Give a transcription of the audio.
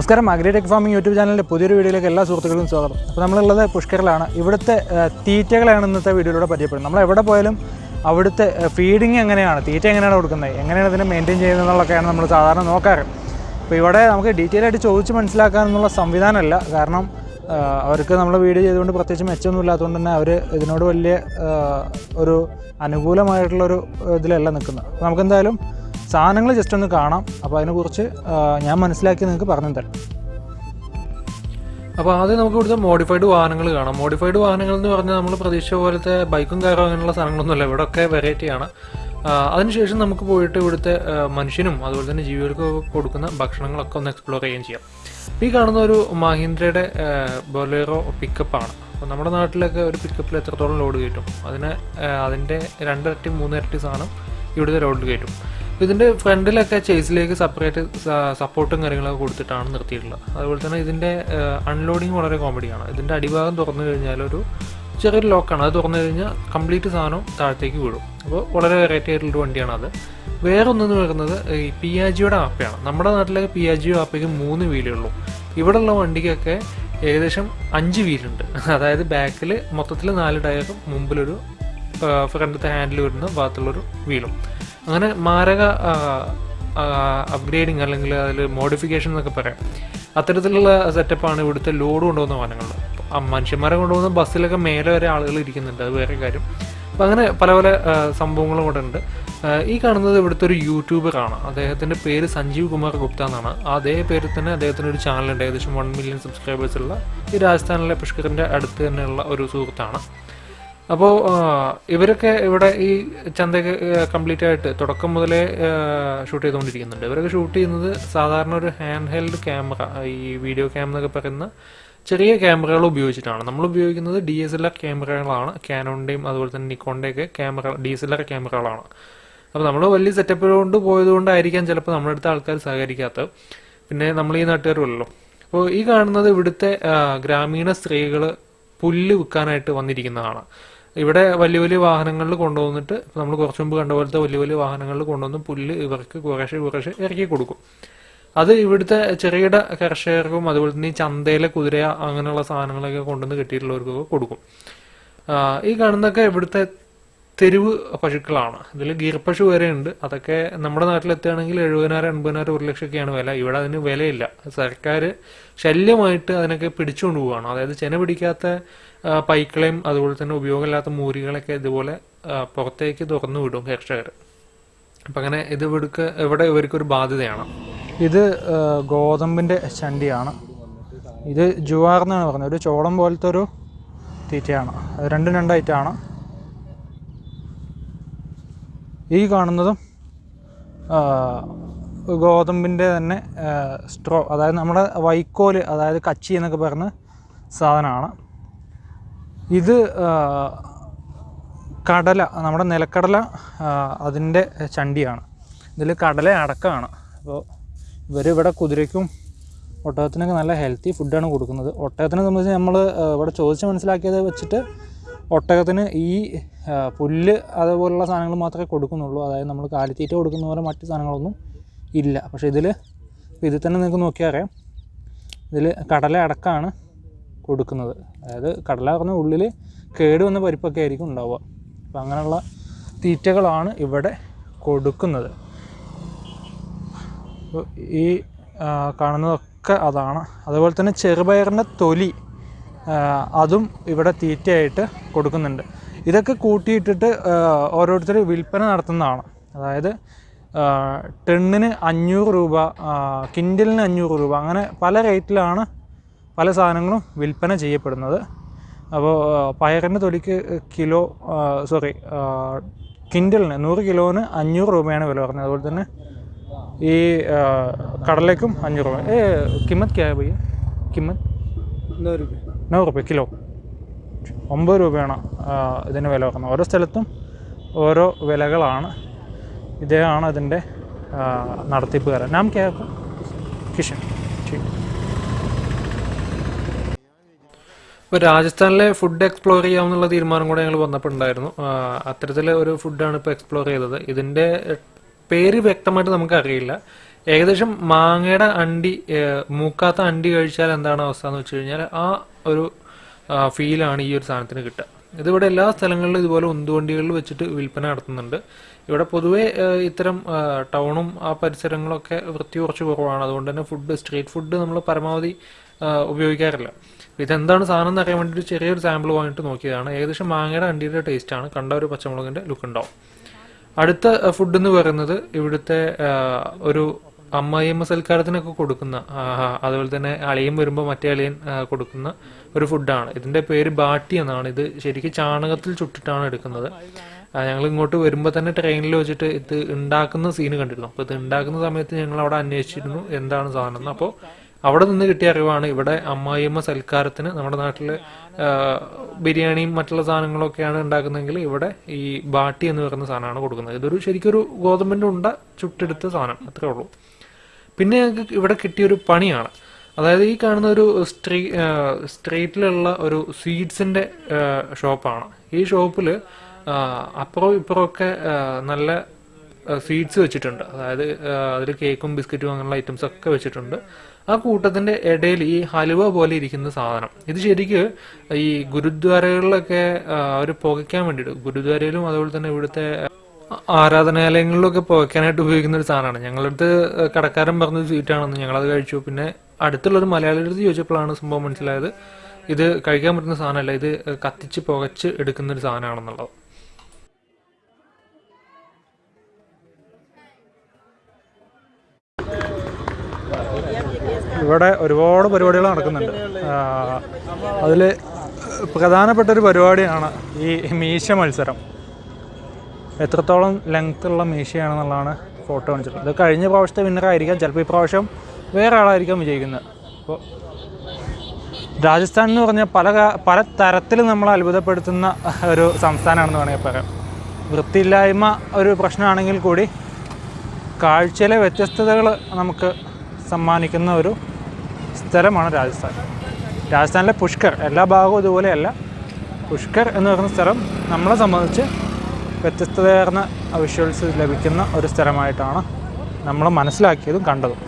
നമസ്കാരം. Agritech farming YouTube ചാനലിന്റെ പുതിയൊരു വീഡിയോയിലേക്ക് എല്ലാ സുഹൃത്തുക്കൾക്കും സ്വാഗതം. അപ്പോൾ നമ്മളുള്ളത് പുഷ്കറിലാണ് ഇവിടുത്തെ തീറ്റകളാണ് ഇന്നത്തെ വീഡിയോയിലൂടെ പരിചയപ്പെടുന്നത്. നമ്മൾ എവിടെ പോയാലും അവിടുത്തെ ഫീഡിങ് എങ്ങനെയാണ് തീറ്റ എങ്ങനെയാണ് കൊടുക്കുന്നത് എങ്ങനെയാണ് ഇതിനെ മെയിന്റെയിൻ ചെയ്യുന്നത് എന്നുള്ളതൊക്കെയാണ് നമ്മൾ സാധാരണ നോക്കാറ്. അപ്പോൾ ഇവിടെ നമുക്ക് ഡീറ്റെയിൽ ആയിട്ട് ചോദിച്ച് മനസ്സിലാക്കാനുള്ള സംവിധാനമല്ല. കാരണം അവർക്ക് നമ്മൾ വീഡിയോ ചെയ്തുകൊണ്ട് പ്രത്യേകിച്ച് മെച്ചമൊന്നും ഇല്ലാത്തതുകൊണ്ട് തന്നെ അവർ ഇതിനോട് വലിയ ഒരു അനുകൂലമായിട്ടുള്ളൊരു ഇതിലല്ല നിൽക്കുന്നത്. നമുക്കെന്തായാലും സാധനങ്ങൾ ജസ്റ്റ് ഒന്ന് കാണാം. അപ്പോൾ അതിനെക്കുറിച്ച് ഞാൻ മനസ്സിലാക്കി നിങ്ങൾക്ക് പറഞ്ഞു തരാം അപ്പോൾ ആദ്യം നമുക്ക് ഇവിടുത്തെ മോഡിഫൈഡ് വാഹനങ്ങൾ കാണാം. മോഡിഫൈഡ് വാഹനങ്ങൾ എന്ന് പറഞ്ഞാൽ നമ്മൾ പ്രതീക്ഷ പോലത്തെ ബൈക്കും കാറും അങ്ങനെയുള്ള സാധനങ്ങളൊന്നുമല്ല. ഇവിടെ ഒക്കെ വെറൈറ്റിയാണ് അതിനുശേഷം നമുക്ക് പോയിട്ട് ഇവിടുത്തെ മനുഷ്യനും അതുപോലെ തന്നെ ജീവികൾക്കും കൊടുക്കുന്ന ഭക്ഷണങ്ങളൊക്കെ ഒന്ന് എക്സ്പ്ലോർ ചെയ്യുകയും ചെയ്യാം. ഈ കാണുന്ന ഒരു മഹീന്ദ്രയുടെ ബൊലേറോ പിക്കപ്പാണ് അപ്പോൾ നമ്മുടെ നാട്ടിലൊക്കെ ഒരു പിക്കപ്പിൽ എത്രത്തോളം ലോഡ് കിട്ടും അതിന് അതിന്റെ രണ്ടിരട്ടി മൂന്നിരട്ടി സാധനം ഇവിടുത്തെ റോഡിൽ കയറ്റും. ഇതിന്റെ ഫ്രണ്ടിലൊക്കെ ചേസിലേക്ക് സെപ്പറേറ്റ് സപ്പോർട്ടും കാര്യങ്ങളൊക്കെ കൊടുത്തിട്ടാണ് നിർത്തിയിട്ടുള്ളത്. അതുപോലെ തന്നെ ഇതിന്റെ അൺലോഡിങ് വളരെ കോമഡിയാണ് ഇതിന്റെ അടിഭാഗം തുറന്നു കഴിഞ്ഞാൽ ഒരു ചെറിയൊരു ലോക്കാണ് അത് തുറന്നു കഴിഞ്ഞാൽ കംപ്ലീറ്റ് സാധനം താഴത്തേക്ക് വീഴും. അപ്പോൾ വളരെ വെറൈറ്റി ആയിട്ടുള്ളൊരു വണ്ടിയാണ് അത്. വേറെ ഒന്നെന്ന് പറയുന്നത് ഈ പി ആ ജിയുടെ ആപ്പയാണ്. നമ്മുടെ നാട്ടിലെ പി ആ ജിയോ ആപ്പയ്ക്ക് മൂന്ന് വീലേ ഉള്ളൂ. ഇവിടെയുള്ള വണ്ടിക്കൊക്കെ ഏകദേശം അഞ്ച് വീലുണ്ട് അതായത് ബാക്കിൽ മൊത്തത്തിൽ നാല് ടയറും മുമ്പിലൊരു ഫ്രണ്ടത്തെ ഹാൻഡിൽ വരുന്ന ഭാഗത്തുള്ളൊരു വീലും. അങ്ങനെ മാരക അപ്ഗ്രേഡിങ് അല്ലെങ്കിൽ അതിൽ മോഡിഫിക്കേഷൻ എന്നൊക്കെ പറയാം. അത്തരത്തിലുള്ള സെറ്റപ്പാണ് ഇവിടുത്തെ ലോഡ് കൊണ്ടുപോകുന്ന വാഹനങ്ങളിൽ മനുഷ്യന്മാരെ കൊണ്ടുപോകുന്ന ബസ്സിലൊക്കെ മേലെ വരെ ആളുകൾ ഇരിക്കുന്നുണ്ട്. അത് വേറെ കാര്യം. അപ്പം അങ്ങനെ പല പല സംഭവങ്ങളും കൂടെ ഉണ്ട്. ഈ കാണുന്നത് ഇവിടുത്തെ ഒരു യൂട്യൂബറാണ് അദ്ദേഹത്തിന്റെ പേര് സഞ്ജീവ് കുമാർ ഗുപ്ത എന്നാണ്. അതേ പേരിൽ തന്നെ അദ്ദേഹത്തിന് ഒരു ചാനലുണ്ട് ഏകദേശം വൺ മില്യൺ സബ്സ്ക്രൈബേഴ്സ് ഉള്ള ഈ രാജസ്ഥാനിലെ പുഷ്കറിന്റെ അടുത്ത് തന്നെയുള്ള ഒരു സുഹൃത്താണ്. അപ്പോൾ ഇവരൊക്കെ ഇവിടെ ഈ ചന്തയൊക്കെ കംപ്ലീറ്റ് ആയിട്ട് തുടക്കം മുതലേ ഷൂട്ട് ചെയ്തുകൊണ്ടിരിക്കുന്നുണ്ട്. ഇവരൊക്കെ ഷൂട്ട് ചെയ്യുന്നത് സാധാരണ ഒരു ഹാൻഡ് ഹെൽഡ് ക്യാമറ ഈ വീഡിയോ ക്യാമറ എന്നൊക്കെ പറയുന്ന ചെറിയ ക്യാമറകൾ ഉപയോഗിച്ചിട്ടാണ്. നമ്മൾ ഉപയോഗിക്കുന്നത് ഡി എസ് എൽ ആർ ക്യാമറകളാണ് ക്യാനോണിന്റെയും അതുപോലെ തന്നെ നിക്കോണിന്റെയൊക്കെ camera D S L R ക്യാമറകളാണ് അപ്പോൾ നമ്മൾ വലിയ സെറ്റപ്പ് കൊണ്ട് പോയതുകൊണ്ടായിരിക്കാം ചിലപ്പോൾ നമ്മുടെ അടുത്ത ആൾക്കാർ സഹകരിക്കാത്തത്. പിന്നെ നമ്മൾ ഈ നാട്ടുകാരുമല്ലോ അപ്പോൾ ഈ കാണുന്നത് ഇവിടുത്തെ ഗ്രാമീണ സ്ത്രീകൾ പുല്ല് വിൽക്കാനായിട്ട് വന്നിരിക്കുന്നതാണ്. ഇവിടെ വലിയ വലിയ വാഹനങ്ങളിൽ കൊണ്ടുവന്നിട്ട് നമ്മൾ കുറച്ച് മുമ്പ് കണ്ട പോലത്തെ വലിയ വലിയ വാഹനങ്ങളിൽ കൊണ്ടുവന്ന് പുല്ല് ഇവർക്ക് കുറേശ്ശെ കുറേശ്ശെ ഇറക്കി കൊടുക്കും. അത് ഇവിടുത്തെ ചെറുകിട കർഷകർക്കും അതുപോലെ തന്നെ ഈ ചന്തയിലെ കുതിര അങ്ങനെയുള്ള സാധനങ്ങളൊക്കെ കൊണ്ടുവന്ന് കിട്ടിയിട്ടുള്ളവർക്കൊക്കെ കൊടുക്കും. ഈ കാണുന്നൊക്കെ ഇവിടുത്തെ തെരുവ് പശുക്കളാണ്. ഇതിൽ ഗീർപ്പശു വരെ ഉണ്ട്. അതൊക്കെ നമ്മുടെ നാട്ടിലെത്തുകയാണെങ്കിൽ എഴുപതിനായിരം എൺപതിനായിരം ഒരു ലക്ഷമൊക്കെയാണ് വില. ഇവിടെ അതിന് വിലയില്ല. സർക്കാർ ശല്യമായിട്ട് അതിനൊക്കെ പിടിച്ചുകൊണ്ട് പോവുകയാണ്. അതായത് ചെന പിടിക്കാത്ത പൈക്കളെയും അതുപോലെ തന്നെ ഉപയോഗമില്ലാത്ത മൂരികളൊക്കെ ഇതുപോലെ പുറത്തേക്ക് തുറന്നു വിടും കർഷകർ അപ്പം അങ്ങനെ ഇത് ഇവിടുക്ക് ഇവിടെ ഇവർക്കൊരു ബാധ്യതയാണ്. ഇത് ഗോതമ്പിന്റെ ചണ്ടിയാണ്. ഇത് ജുവാർ എന്നാണ് പറഞ്ഞത്. ഒരു ചോളം പോലത്തെ ഒരു തീറ്റയാണ് രണ്ടും രണ്ടായിട്ടാണ്. ഈ കാണുന്നതും ഗോതമ്പിന്റെ തന്നെ സ്ട്രോ അതായത് നമ്മുടെ വൈക്കോൽ അതായത് കച്ചി എന്നൊക്കെ പറഞ്ഞ സാധനമാണ്. ഇത് കടല നമ്മുടെ നിലക്കടല അതിന്റെ ചണ്ടിയാണ്. ഇതിൽ കടല അടക്കമാണ്. അപ്പോൾ ഇവരിവിടെ കുതിരയ്ക്കും ഒട്ടകത്തിനൊക്കെ നല്ല ഹെൽത്തി ഫുഡാണ് കൊടുക്കുന്നത്. ഒട്ടകത്തിനെ സംബന്ധിച്ച് നമ്മൾ ഇവിടെ ചോദിച്ച് മനസ്സിലാക്കിയത് വെച്ചിട്ട് ഒട്ടകത്തിന് ഈ പുല്ല് അതുപോലുള്ള സാധനങ്ങൾ മാത്രമേ കൊടുക്കുന്നുള്ളൂ. അതായത് നമ്മൾ കാലിത്തീറ്റ കൊടുക്കുന്ന പോലെ മറ്റു സാധനങ്ങളൊന്നും ഇല്ല. പക്ഷേ ഇതിൽ ഇതിൽ തന്നെ നിങ്ങൾക്ക് നോക്കിയാൽ അറിയാം. ഇതിൽ കടല അടക്കമാണ് കൊടുക്കുന്നത്. അതായത് കടല പറഞ്ഞ ഉള്ളിൽ കേട് വന്ന പരിപ്പൊക്കെ ആയിരിക്കും ഉണ്ടാവുക. അപ്പം അങ്ങനെയുള്ള തീറ്റകളാണ് ഇവിടെ കൊടുക്കുന്നത്. ഈ കാണുന്നതൊക്കെ അതാണ്. അതുപോലെ തന്നെ ചെറുപയറിന്റെ തൊലി അതും ഇവിടെ തീറ്റയായിട്ട് കൊടുക്കുന്നുണ്ട്. ഇതൊക്കെ കൂട്ടിയിട്ടിട്ട് ഓരോരുത്തർ വിൽപ്പന നടത്തുന്നതാണ്. അതായത് ടെണ്ണിന് അഞ്ഞൂറ് രൂപ കിൻഡലിന് അഞ്ഞൂറ് രൂപ അങ്ങനെ പല റേറ്റിലാണ് പല സാധനങ്ങളും വിൽപ്പന ചെയ്യപ്പെടുന്നത്. അപ്പോൾ പയറിന്റെ തൊലിക്ക് കിലോ സോറി കിൻഡലിന് നൂറ് കിലോന് അഞ്ഞൂറ് രൂപയാണ് വില പറഞ്ഞത്. അതുപോലെ തന്നെ ഈ കടലയ്ക്കും അഞ്ഞൂറ് രൂപ. ഏ കിമ്മത്ത് ക്യാ കിമ്മത്ത് നൂറ് രൂപ. കിലോ. ഒമ്പത് രൂപയാണ് ഇതിന് വില വെക്കുന്നത് ഓരോ സ്ഥലത്തും ഓരോ വിലകളാണ് ഇദ്ദേഹമാണ് അതിന്റെ നടത്തിപ്പ് നടത്തിപ്പുകാരൻ. നാം കേൾക്കും കിഷൻ ഇപ്പോൾ രാജസ്ഥാനിലെ ഫുഡ് എക്സ്പ്ലോർ ചെയ്യാമെന്നുള്ള തീരുമാനം കൂടെ ഞങ്ങൾ വന്നപ്പോഴുണ്ടായിരുന്നു. അത്തരത്തിലെ ഒരു ഫുഡാണ് ഇപ്പോൾ എക്സ്പ്ലോർ ചെയ്തത്. ഇതിന്റെ പേര് വ്യക്തമായിട്ട് നമുക്ക് അറിയില്ല ഏകദേശം മാങ്ങയുടെ അണ്ടി മൂക്കാത്ത അണ്ടി കഴിച്ചാൽ എന്താണ് അവസ്ഥ എന്ന് വെച്ച് കഴിഞ്ഞാൽ ആ ഒരു ഫീലാണ് ഈ ഒരു സാധനത്തിന് കിട്ടുക. ഇതിവിടെ എല്ലാ സ്ഥലങ്ങളിലും ഇതുപോലെ ഉന്തുവണ്ടികളിൽ വെച്ചിട്ട് വിൽപ്പന നടത്തുന്നുണ്ട്. ഇവിടെ പൊതുവേ ഇത്തരം ടൗണും ആ പരിസരങ്ങളൊക്കെ വൃത്തി കുറച്ച് കുറവാണ്. അതുകൊണ്ട് തന്നെ ഫുഡ് സ്ട്രീറ്റ് ഫുഡ് നമ്മൾ പരമാവധി ഉപയോഗിക്കാറില്ല. ഇതെന്താണ് സാധനം എന്ന് അറിയാൻ വേണ്ടി ഒരു ചെറിയൊരു സാമ്പിൾ വാങ്ങിയിട്ട് നോക്കിയതാണ്. ഏകദേശം മാങ്ങയുടെ അണ്ടിയുടെ ടേസ്റ്റ് ആണ്. കണ്ട ഒരു പച്ചമുളകിന്റെ ലുക്ക് ഉണ്ടാവും. അടുത്ത ഫുഡ് എന്ന് പറയുന്നത് ഇവിടുത്തെ ഒരു അമ്മായിയമ്മ സൽക്കാരത്തിനൊക്കെ കൊടുക്കുന്ന അതുപോലെ തന്നെ അളിയൻ വരുമ്പോൾ മറ്റേ അളിയൻ കൊടുക്കുന്ന ഒരു ഫുഡാണ്. ഇതിന്റെ പേര് ബാട്ടി എന്നാണ്. ഇത് ശരിക്കും ചാണകത്തിൽ ചുട്ടിട്ടാണ് എടുക്കുന്നത്. ഞങ്ങൾ ഇങ്ങോട്ട് വരുമ്പോൾ തന്നെ ട്രെയിനിൽ വെച്ചിട്ട് ഇത് ഉണ്ടാക്കുന്ന സീന് കണ്ടിരുന്നു. അപ്പോൾ ഇത് ഉണ്ടാക്കുന്ന സമയത്ത് ഞങ്ങൾ അവിടെ അന്വേഷിച്ചിരുന്നു എന്താണ് സാധനം എന്ന്. അപ്പോൾ അവിടെ നിന്ന് കിട്ടിയ അറിവാണ് ഇവിടെ അമ്മായിയമ്മ സൽക്കാരത്തിന് നമ്മുടെ നാട്ടിൽ ബിരിയാണിയും മറ്റുള്ള സാധനങ്ങളൊക്കെയാണ് ഉണ്ടാക്കുന്നതെങ്കിൽ ഇവിടെ ഈ ബാട്ടി എന്ന് പറയുന്ന സാധനമാണ് കൊടുക്കുന്നത്. ഇതൊരു ശരിക്കൊരു ഗോതമ്പിന്റെ ഉണ്ട ചുട്ടെടുത്ത സാധനം. അത്രേ ഉള്ളൂ. പിന്നെ ഞങ്ങൾക്ക് ഇവിടെ കിട്ടിയൊരു പണിയാണ്. അതായത് ഈ കാണുന്ന ഒരു സ്ട്രീ സ്ട്രീറ്റിലുള്ള ഒരു സ്വീറ്റ്സിന്റെ ഷോപ്പാണ്. ഈ ഷോപ്പിൽ അപ്പുറവും ഇപ്പുറമൊക്കെ നല്ല സ്വീറ്റ്സ് വെച്ചിട്ടുണ്ട്. അതായത് അതിൽ കേക്കും ബിസ്ക്കറ്റും അങ്ങനെയുള്ള ഐറ്റംസ് ഒക്കെ വെച്ചിട്ടുണ്ട്. ആ കൂട്ടത്തിന്റെ ഇടയിൽ ഈ ഹലുവ പോലെ ഇരിക്കുന്ന സാധനം. ഇത് ശരിക്ക് ഈ ഗുരുദ്വാരകളിലൊക്കെ അവർ പുകയ്ക്കാൻ വേണ്ടിയിട്ട്. ഗുരുദ്വാരയിലും അതുപോലെ തന്നെ ഇവിടുത്തെ ആരാധനാലയങ്ങളിലൊക്കെ പുകയ്ക്കാനായിട്ട് ഉപയോഗിക്കുന്ന ഒരു സാധനമാണ്. ഞങ്ങളടുത്ത് കടക്കാരൻ പറഞ്ഞത് സ്വീറ്റാണെന്ന് ഞങ്ങളത് കഴിച്ചു. പിന്നെ അടുത്തുള്ളൊരു മലയാളിയുടെ അടുത്ത് ചോദിച്ചപ്പോഴാണ് സംഭവം മനസ്സിലായത്. ഇത് കഴിക്കാൻ പറ്റുന്ന സാധനമല്ല ഇത് കത്തിച്ച് പുകച്ച് എടുക്കുന്ന ഒരു സാധനമാണെന്നുള്ളത്. ഇവിടെ ഒരുപാട് പരിപാടികൾ നടക്കുന്നുണ്ട്. അതിൽ പ്രധാനപ്പെട്ട ഒരു പരിപാടിയാണ് ഈ മീശ മത്സരം. എത്രത്തോളം ലെങ്ത് ഉള്ള മീശയാണെന്നുള്ളതാണ് ഫോട്ടോ കാണിച്ചിട്ടുള്ളത്. ഇത് കഴിഞ്ഞ പ്രാവശ്യത്തെ വിന്നറായിരിക്കാം ചിലപ്പോൾ പ്രാവശ്യം വേറെ ആളായിരിക്കാം വിജയിക്കുന്നത്. അപ്പോൾ രാജസ്ഥാൻ എന്ന് പറഞ്ഞാൽ പല പല തരത്തിൽ നമ്മൾ അത്ഭുതപ്പെടുത്തുന്ന ഒരു സംസ്ഥാനമാണെന്ന് വേണമെങ്കിൽ പറയാം. വൃത്തിയില്ലായ്മ ഒരു പ്രശ്നമാണെങ്കിൽ കൂടി കാഴ്ചയിലെ വ്യത്യസ്തതകൾ നമുക്ക് സമ്മാനിക്കുന്ന ഒരു സ്ഥലമാണ് രാജസ്ഥാൻ. രാജസ്ഥാനിലെ പുഷ്കർ എല്ലാ ഭാഗവും ഇതുപോലെയല്ല. പുഷ്കർ എന്ന് പറയുന്ന സ്ഥലം നമ്മളെ സംബന്ധിച്ച് വ്യത്യസ്തതയാർന്ന വിഷ്വൽസ് ലഭിക്കുന്ന ഒരു സ്ഥലമായിട്ടാണ് നമ്മൾ മനസ്സിലാക്കിയതും കണ്ടതും.